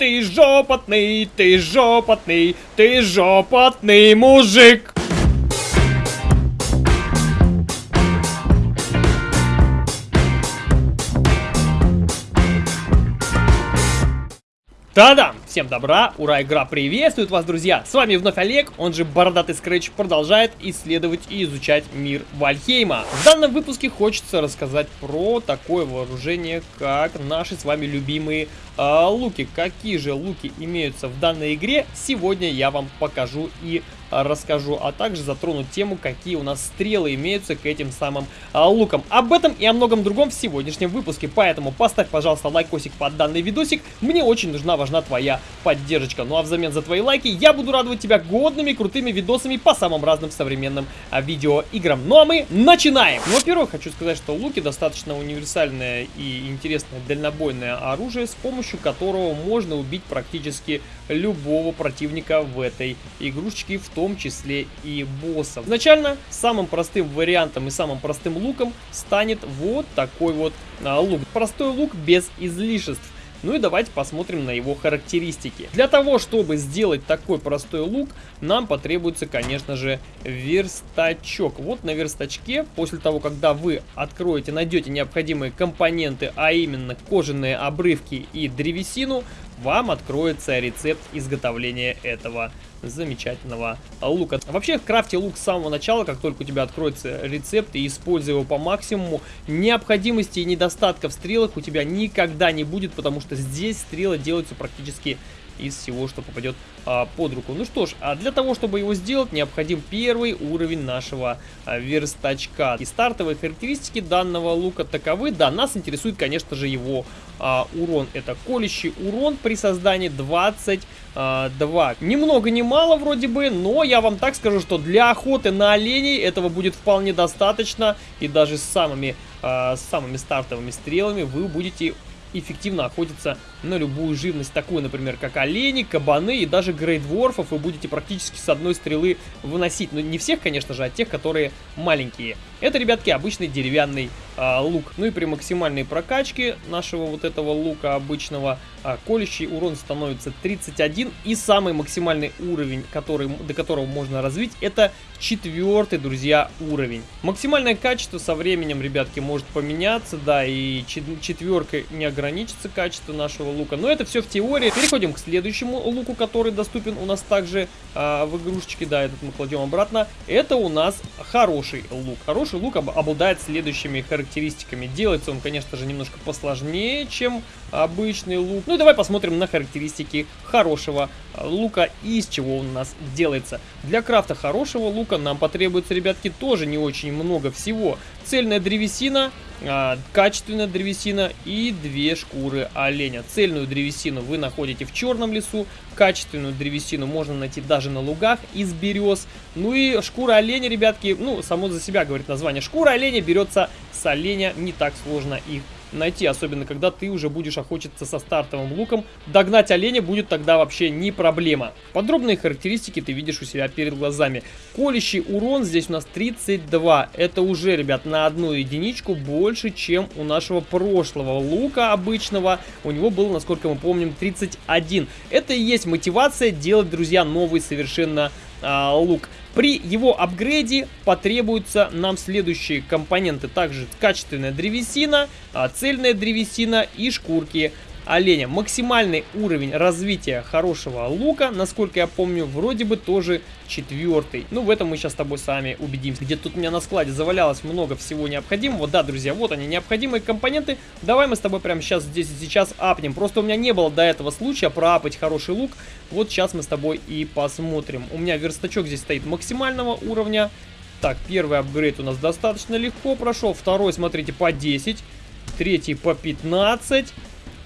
Ты жопотный, ты жопотный, ты жопотный мужик. Та-дам! Всем добра, ура, игра приветствует вас, друзья! С вами вновь Олег, он же Бородатый Скретч, продолжает исследовать и изучать мир Вальхейма. В данном выпуске хочется рассказать про такое вооружение, как наши с вами любимые э, луки. Какие же луки имеются в данной игре, сегодня я вам покажу и расскажу, а также затрону тему, какие у нас стрелы имеются к этим самым а, лукам. Об этом и о многом другом в сегодняшнем выпуске, поэтому поставь, пожалуйста, лайкосик под данный видосик, мне очень нужна, важна твоя поддержка. Ну а взамен за твои лайки я буду радовать тебя годными, крутыми видосами по самым разным современным а, видеоиграм. Ну а мы начинаем! Ну, во-первых, хочу сказать, что луки достаточно универсальное и интересное дальнобойное оружие, с помощью которого можно убить практически любого противника в этой игрушечке, в том числе и боссов. Изначально самым простым вариантом и самым простым луком станет вот такой вот а, лук. Простой лук без излишеств. Ну и давайте посмотрим на его характеристики. Для того, чтобы сделать такой простой лук, нам потребуется, конечно же, верстачок. Вот на верстачке, после того, когда вы откроете, найдете необходимые компоненты, а именно кожаные обрывки и древесину, вам откроется рецепт изготовления этого замечательного лука. Вообще, в крафте лук с самого начала, как только у тебя откроется рецепт и используй его по максимуму, необходимости и недостатков в стрелах у тебя никогда не будет, потому что здесь стрелы делаются практически из всего, что попадет а, под руку. Ну что ж, а для того, чтобы его сделать, необходим первый уровень нашего а, верстачка. И стартовые характеристики данного лука таковы. Да, нас интересует, конечно же, его а, урон. Это колющий урон при создании 22. А, ни много ни мало вроде бы, но я вам так скажу, что для охоты на оленей этого будет вполне достаточно. И даже с самыми, а, с самыми стартовыми стрелами вы будете эффективно охотиться на любую живность, такую, например, как олени, кабаны и даже грейдворфов вы будете практически с одной стрелы выносить. Но ну, не всех, конечно же, а тех, которые маленькие. Это, ребятки, обычный деревянный а, лук. Ну и при максимальной прокачке нашего вот этого лука обычного а, колющий урон становится 31. И самый максимальный уровень, который, до которого можно развить, это четвертый, друзья, уровень. Максимальное качество со временем, ребятки, может поменяться, да, и четверкой не ограничится качество нашего лука. Но это все в теории. Переходим к следующему луку, который доступен у нас также а, в игрушечке. Да, этот мы кладем обратно. Это у нас хороший лук. Хороший лук об обладает следующими характеристиками. Делается он, конечно же, немножко посложнее, чем обычный лук. Ну и давай посмотрим на характеристики хорошего а, лука и из чего он у нас делается. Для крафта хорошего лука нам потребуется, ребятки, тоже не очень много всего. Цельная древесина, а, качественная древесина и две шкуры оленя. Цельную древесину вы находите в черном лесу, качественную древесину можно найти даже на лугах из берез. Ну и шкура оленя, ребятки, ну, само за себя говорит название. Шкура оленя берется с оленя, не так сложно их найти, особенно когда ты уже будешь охотиться со стартовым луком. Догнать оленя будет тогда вообще не проблема. Подробные характеристики ты видишь у себя перед глазами. Колющий урон здесь у нас 32. Это уже, ребят, на одну единичку больше, чем у нашего прошлого лука обычного. У него было, насколько мы помним, 31. Это и есть мотивация делать, друзья, новый совершенно а, лук. При его апгрейде потребуются нам следующие компоненты. Также качественная древесина, а, цельная древесина и шкурки оленя. Максимальный уровень развития хорошего лука, насколько я помню, вроде бы тоже четвертый. Ну, в этом мы сейчас с тобой сами убедимся. Где тут у меня на складе завалялось много всего необходимого. Да, друзья, вот они, необходимые компоненты. Давай мы с тобой прямо сейчас здесь и сейчас апнем. Просто у меня не было до этого случая проапать хороший лук. Вот сейчас мы с тобой и посмотрим. У меня верстачок здесь стоит максимального уровня. Так, первый апгрейд у нас достаточно легко прошел. Второй, смотрите, по 10. Третий по 15.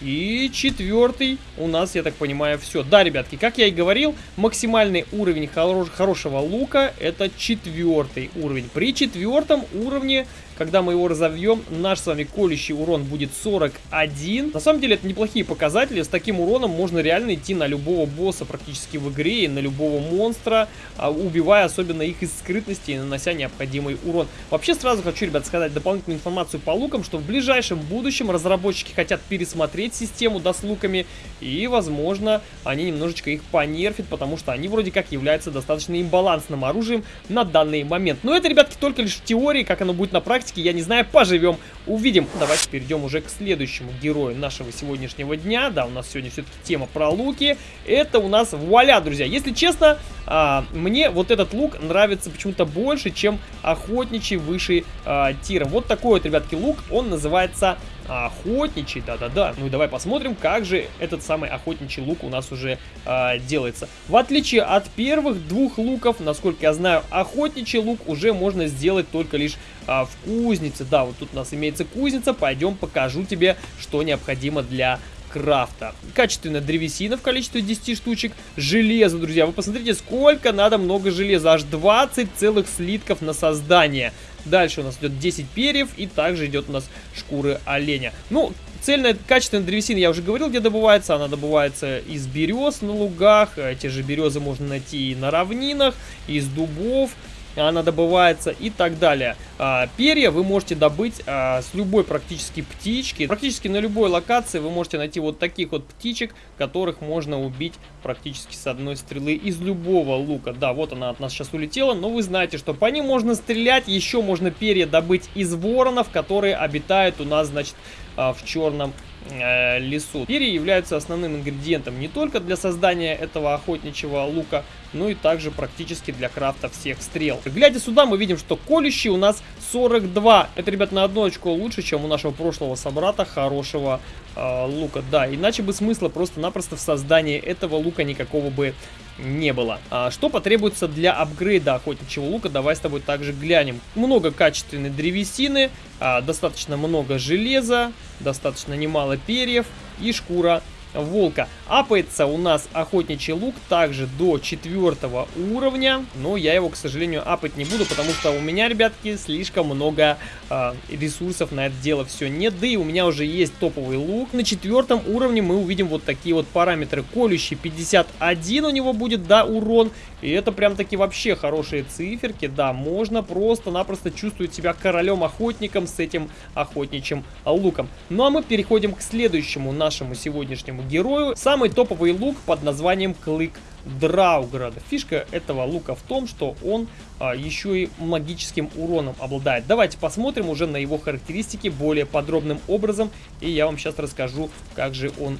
И четвертый у нас, я так понимаю, все. Да, ребятки, как я и говорил, максимальный уровень хорош хорошего лука это четвертый уровень. При четвертом уровне когда мы его разовьем, наш с вами колющий урон будет 41. На самом деле это неплохие показатели, с таким уроном можно реально идти на любого босса практически в игре, и на любого монстра, а, убивая особенно их из скрытности и нанося необходимый урон. Вообще сразу хочу, ребят, сказать дополнительную информацию по лукам, что в ближайшем будущем разработчики хотят пересмотреть систему, да, с луками, и, возможно, они немножечко их понерфят, потому что они вроде как являются достаточно имбалансным оружием на данный момент. Но это, ребятки, только лишь в теории, как оно будет на практике, я не знаю, поживем, увидим. Давайте перейдем уже к следующему герою нашего сегодняшнего дня. Да, у нас сегодня все-таки тема про луки. Это у нас вуаля, друзья. Если честно, а, мне вот этот лук нравится почему-то больше, чем охотничий выше а, тиром. Вот такой вот, ребятки, лук, он называется охотничий, да-да-да. Ну и давай посмотрим, как же этот самый охотничий лук у нас уже э, делается. В отличие от первых двух луков, насколько я знаю, охотничий лук уже можно сделать только лишь э, в кузнице. Да, вот тут у нас имеется кузница, пойдем покажу тебе, что необходимо для крафта. Качественная древесина в количестве 10 штучек. Железо, друзья. Вы посмотрите, сколько надо много железа. Аж 20 целых слитков на создание. Дальше у нас идет 10 перьев и также идет у нас шкуры оленя. Ну, цельная качественная древесина, я уже говорил, где добывается. Она добывается из берез на лугах. Те же березы можно найти и на равнинах, из дубов она добывается и так далее. А, перья вы можете добыть а, с любой практически птички. Практически на любой локации вы можете найти вот таких вот птичек, которых можно убить практически с одной стрелы из любого лука. Да, вот она от нас сейчас улетела, но вы знаете, что по ним можно стрелять. Еще можно перья добыть из воронов, которые обитают у нас, значит, а, в черном э, лесу. Перья являются основным ингредиентом не только для создания этого охотничьего лука, но и также практически для крафта всех стрел. Глядя сюда, мы видим, что колющий у нас 42. Это, ребят, на одну очко лучше, чем у нашего прошлого собрата хорошего э, лука. Да, иначе бы смысла просто-напросто в создании этого лука никакого бы не было. А что потребуется для апгрейда охотничьего лука, давай с тобой также глянем. Много качественной древесины, а, достаточно много железа, достаточно немало перьев и шкура волка. Апается у нас охотничий лук также до четвертого уровня, но я его, к сожалению, апать не буду, потому что у меня, ребятки, слишком много э, ресурсов на это дело все нет, да и у меня уже есть топовый лук. На четвертом уровне мы увидим вот такие вот параметры. Колющий 51 у него будет, да, урон, и это прям таки вообще хорошие циферки, да, можно просто-напросто чувствовать себя королем-охотником с этим охотничьим луком. Ну а мы переходим к следующему нашему сегодняшнему герою. Самый топовый лук под названием Клык Драуграда. Фишка этого лука в том, что он а, еще и магическим уроном обладает. Давайте посмотрим уже на его характеристики более подробным образом, и я вам сейчас расскажу, как же он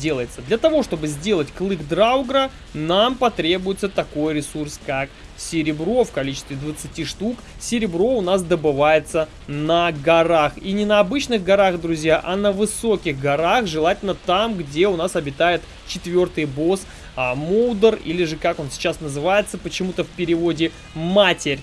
делается. Для того, чтобы сделать клык Драугра, нам потребуется такой ресурс, как серебро в количестве 20 штук. Серебро у нас добывается на горах. И не на обычных горах, друзья, а на высоких горах. Желательно там, где у нас обитает четвертый босс а, Моудер, или же как он сейчас называется, почему-то в переводе Матерь.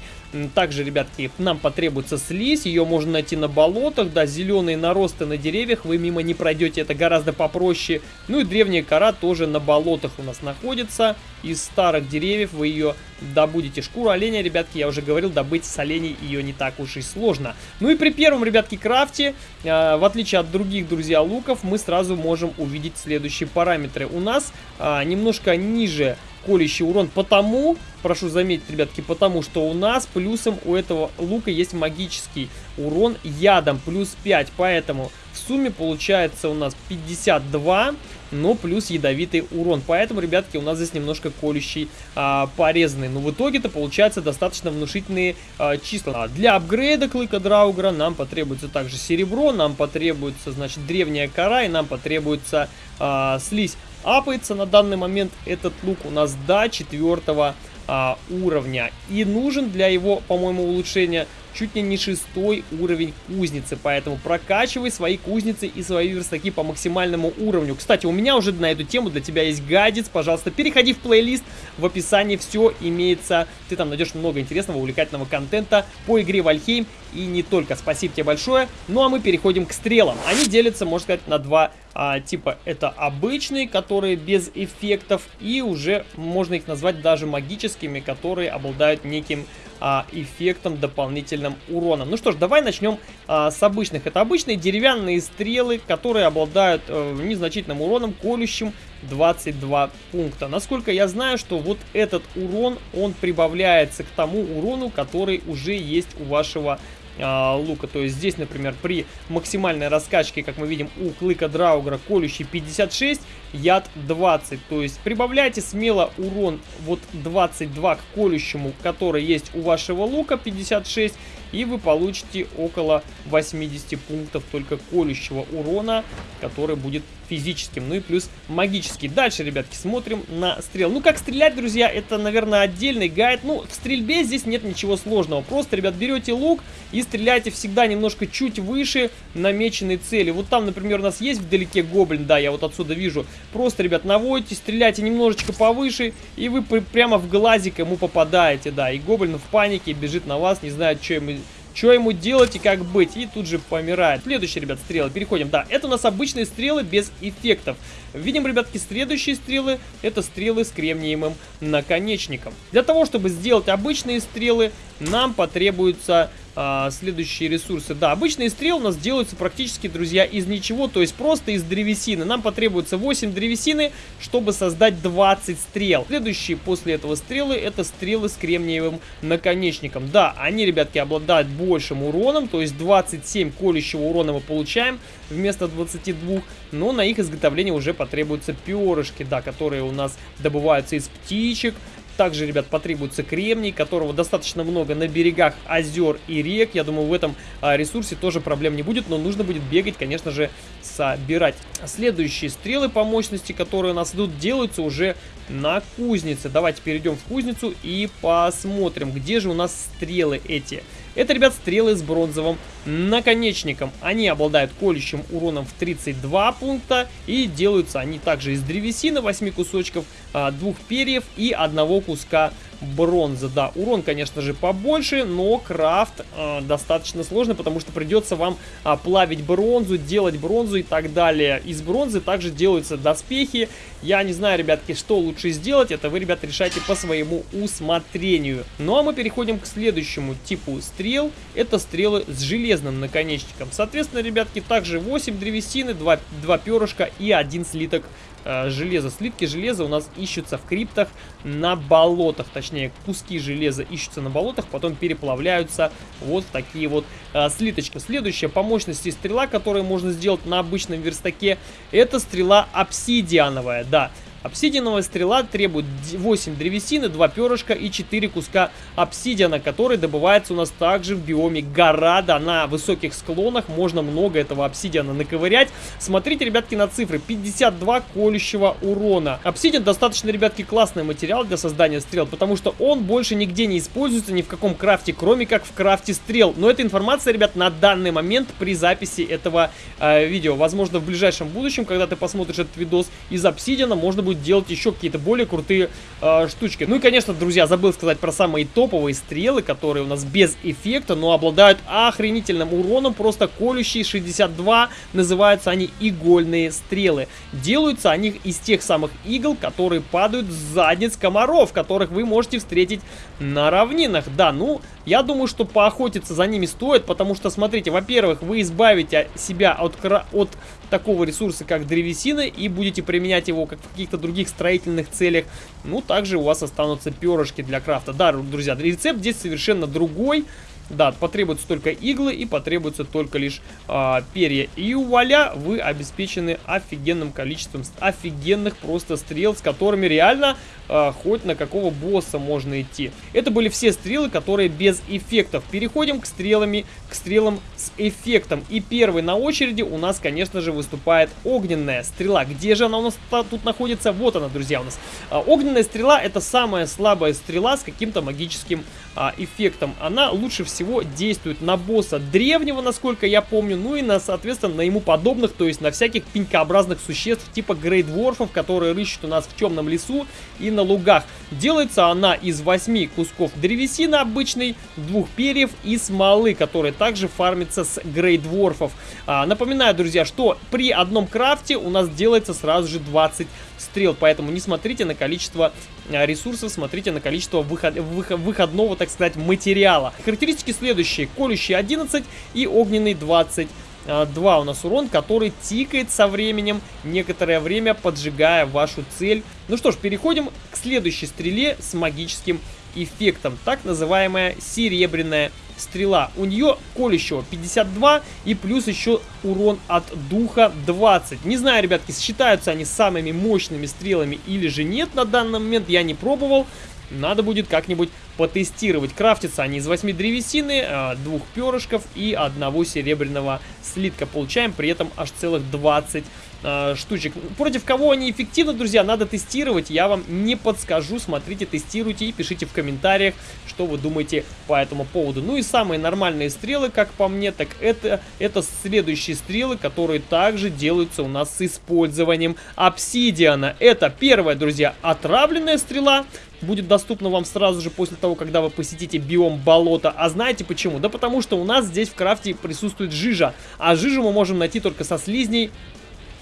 Также, ребятки, нам потребуется слизь, ее можно найти на болотах, да, зеленые наросты на деревьях, вы мимо не пройдете, это гораздо попроще. Ну и древняя кора тоже на болотах у нас находится, из старых деревьев вы ее добудете. Шкуру оленя, ребятки, я уже говорил, добыть с оленей ее не так уж и сложно. Ну и при первом, ребятки, крафте, э, в отличие от других, друзья, луков, мы сразу можем увидеть следующие параметры. У нас э, немножко ниже колющий урон, потому, прошу заметить, ребятки, потому что у нас плюсом у этого лука есть магический урон ядом, плюс 5, поэтому в сумме получается у нас 52, но плюс ядовитый урон. Поэтому, ребятки, у нас здесь немножко колющий а, порезанный. Но в итоге-то получается достаточно внушительные а, числа. А для апгрейда клыка Драугра нам потребуется также серебро, нам потребуется, значит, древняя кора и нам потребуется а, слизь. Апается на данный момент этот лук у нас до четвертого а, уровня. И нужен для его, по-моему, улучшения чуть ли не шестой уровень кузницы. Поэтому прокачивай свои кузницы и свои верстаки по максимальному уровню. Кстати, у меня уже на эту тему для тебя есть гадец. Пожалуйста, переходи в плейлист. В описании все имеется. Ты там найдешь много интересного, увлекательного контента по игре Вальхейм. И не только. Спасибо тебе большое. Ну а мы переходим к стрелам. Они делятся, можно сказать, на два а, типа это обычные, которые без эффектов, и уже можно их назвать даже магическими, которые обладают неким а, эффектом дополнительным уроном. Ну что ж, давай начнем а, с обычных. Это обычные деревянные стрелы, которые обладают а, незначительным уроном, колющим 22 пункта. Насколько я знаю, что вот этот урон, он прибавляется к тому урону, который уже есть у вашего а, лука. То есть здесь, например, при максимальной раскачке, как мы видим, у клыка Драугра колющий 56, яд 20. То есть прибавляйте смело урон вот 22 к колющему, который есть у вашего лука 56, и вы получите около 80 пунктов только колющего урона, который будет физическим, ну и плюс магический. Дальше, ребятки, смотрим на стрел. Ну, как стрелять, друзья, это, наверное, отдельный гайд. Ну, в стрельбе здесь нет ничего сложного. Просто, ребят, берете лук и стреляйте всегда немножко чуть выше намеченной цели. Вот там, например, у нас есть вдалеке гоблин, да, я вот отсюда вижу. Просто, ребят, наводите, стреляйте немножечко повыше, и вы прямо в глазик ему попадаете, да. И гоблин в панике бежит на вас, не знает, что ему что ему делать и как быть. И тут же помирает. Следующие, ребят, стрелы. Переходим. Да, это у нас обычные стрелы без эффектов. Видим, ребятки, следующие стрелы. Это стрелы с кремниевым наконечником. Для того, чтобы сделать обычные стрелы, нам потребуется а, следующие ресурсы. Да, обычные стрелы у нас делаются практически, друзья, из ничего, то есть просто из древесины. Нам потребуется 8 древесины, чтобы создать 20 стрел. Следующие после этого стрелы, это стрелы с кремниевым наконечником. Да, они, ребятки, обладают большим уроном, то есть 27 колющего урона мы получаем вместо 22, но на их изготовление уже потребуются перышки, да, которые у нас добываются из птичек, также, ребят, потребуется кремний, которого достаточно много на берегах озер и рек. Я думаю, в этом а, ресурсе тоже проблем не будет, но нужно будет бегать, конечно же, собирать. Следующие стрелы по мощности, которые у нас идут, делаются уже на кузнице. Давайте перейдем в кузницу и посмотрим, где же у нас стрелы эти. Это, ребят, стрелы с бронзовым наконечником. Они обладают колющим уроном в 32 пункта и делаются они также из древесины 8 кусочков, а, двух перьев и одного куска бронза. Да, урон, конечно же, побольше, но крафт э, достаточно сложный, потому что придется вам э, плавить бронзу, делать бронзу и так далее. Из бронзы также делаются доспехи. Я не знаю, ребятки, что лучше сделать, это вы, ребят, решайте по своему усмотрению. Ну а мы переходим к следующему типу стрел. Это стрелы с железным наконечником. Соответственно, ребятки, также 8 древесины, 2, 2 перышка и один слиток э, железа. Слитки железа у нас ищутся в криптах на болотах, точнее куски железа ищутся на болотах, потом переплавляются вот в такие вот э, слиточки. Следующая по мощности стрела, которую можно сделать на обычном верстаке, это стрела обсидиановая, да. Обсидиановая стрела требует 8 древесины, 2 перышка и 4 куска обсидиана, который добывается у нас также в биоме гора. Да, на высоких склонах можно много этого обсидиана наковырять. Смотрите, ребятки, на цифры. 52 колющего урона. Обсидиан достаточно, ребятки, классный материал для создания стрел, потому что он больше нигде не используется ни в каком крафте, кроме как в крафте стрел. Но эта информация, ребят, на данный момент при записи этого э, видео. Возможно, в ближайшем будущем, когда ты посмотришь этот видос, из обсидиана можно будет будет делать еще какие-то более крутые э, штучки. Ну и, конечно, друзья, забыл сказать про самые топовые стрелы, которые у нас без эффекта, но обладают охренительным уроном, просто колющие 62, называются они игольные стрелы. Делаются они из тех самых игл, которые падают с задниц комаров, которых вы можете встретить на равнинах. Да, ну, я думаю, что поохотиться за ними стоит, потому что, смотрите, во-первых, вы избавите себя от, от такого ресурса, как древесина, и будете применять его как в каких-то других строительных целях. Ну, также у вас останутся перышки для крафта. Да, друзья, рецепт здесь совершенно другой. Да, потребуются только иглы и потребуется только лишь э, перья. И вуаля вы обеспечены офигенным количеством офигенных просто стрел, с которыми реально э, хоть на какого босса можно идти. Это были все стрелы, которые без эффектов. Переходим к стрелами, к стрелам с эффектом. И первый на очереди у нас, конечно же, выступает огненная стрела. Где же она у нас тут находится? Вот она, друзья, у нас. Э, огненная стрела это самая слабая стрела с каким-то магическим э, эффектом. Она лучше всего всего действует на босса древнего, насколько я помню, ну и, на, соответственно, на ему подобных, то есть на всяких пенькообразных существ типа грейдворфов, которые рыщут у нас в темном лесу и на лугах. Делается она из 8 кусков древесины обычной, двух перьев и смолы, которые также фармятся с грейдворфов. А, напоминаю, друзья, что при одном крафте у нас делается сразу же 20 стрел, поэтому не смотрите на количество а, ресурсов, смотрите на количество выход, выход, выходного, так сказать, материала. Характеристики следующие. Колющий 11 и огненный 20 2 у нас урон, который тикает со временем, некоторое время поджигая вашу цель. Ну что ж, переходим к следующей стреле с магическим эффектом, так называемая серебряная стрела. У нее колющего 52 и плюс еще урон от духа 20. Не знаю, ребятки, считаются они самыми мощными стрелами или же нет на данный момент, я не пробовал. Надо будет как-нибудь потестировать. Крафтятся они из 8 древесины, а, двух перышков и одного серебряного слитка. Получаем при этом аж целых 20 э, штучек. Против кого они эффективны, друзья, надо тестировать. Я вам не подскажу. Смотрите, тестируйте и пишите в комментариях, что вы думаете по этому поводу. Ну и самые нормальные стрелы, как по мне, так это, это следующие стрелы, которые также делаются у нас с использованием обсидиана. Это первая, друзья, отравленная стрела будет доступна вам сразу же после того, когда вы посетите биом болота. А знаете почему? Да потому что у нас здесь в крафте присутствует жижа. А жижу мы можем найти только со слизней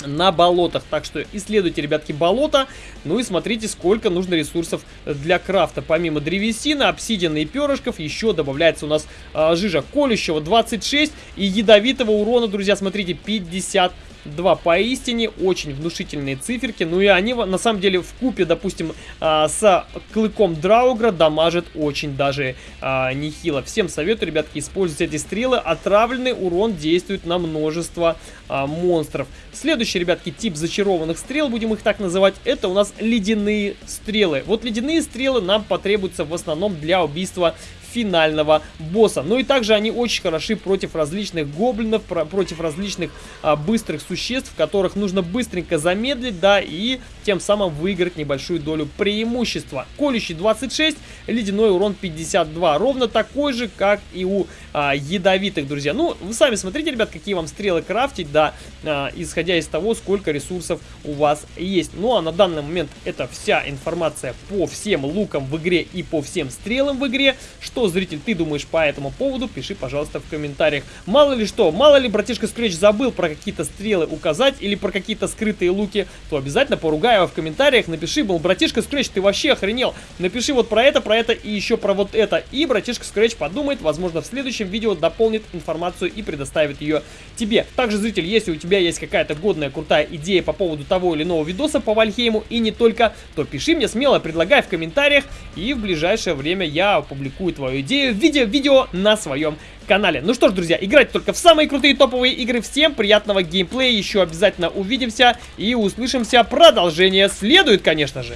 на болотах. Так что исследуйте, ребятки, болото. Ну и смотрите, сколько нужно ресурсов для крафта. Помимо древесины, обсидиана и перышков, еще добавляется у нас э, жижа колющего 26 и ядовитого урона, друзья, смотрите, 50 Два поистине очень внушительные циферки. Ну и они на самом деле в купе, допустим, а, с клыком Драугра дамажат очень даже а, нехило. Всем советую, ребятки, использовать эти стрелы. Отравленный урон действует на множество а, монстров. Следующий, ребятки, тип зачарованных стрел, будем их так называть, это у нас ледяные стрелы. Вот ледяные стрелы нам потребуются в основном для убийства финального босса. Ну и также они очень хороши против различных гоблинов, про против различных а, быстрых существ, которых нужно быстренько замедлить, да, и тем самым выиграть небольшую долю преимущества. Колющий 26, ледяной урон 52, ровно такой же, как и у а, ядовитых, друзья. Ну, вы сами смотрите, ребят, какие вам стрелы крафтить, да, а, исходя из того, сколько ресурсов у вас есть. Ну, а на данный момент это вся информация по всем лукам в игре и по всем стрелам в игре. Что, зритель, ты думаешь по этому поводу? Пиши, пожалуйста, в комментариях. Мало ли что, мало ли братишка Scratch забыл про какие-то стрелы указать или про какие-то скрытые луки, то обязательно поругай его в комментариях, напиши, был братишка Scratch, ты вообще охренел. Напиши вот про это, про это и еще про вот это. И братишка Scratch подумает, возможно, в следующем видео дополнит информацию и предоставит ее тебе. Также, зритель, если у тебя есть какая-то годная, крутая идея по поводу того или иного видоса по Вальхейму и не только, то пиши мне смело, предлагай в комментариях, и в ближайшее время я опубликую твою идею в виде видео на своем канале. Ну что ж, друзья, играть только в самые крутые топовые игры. Всем приятного геймплея, еще обязательно увидимся и услышимся. Продолжение следует, конечно же.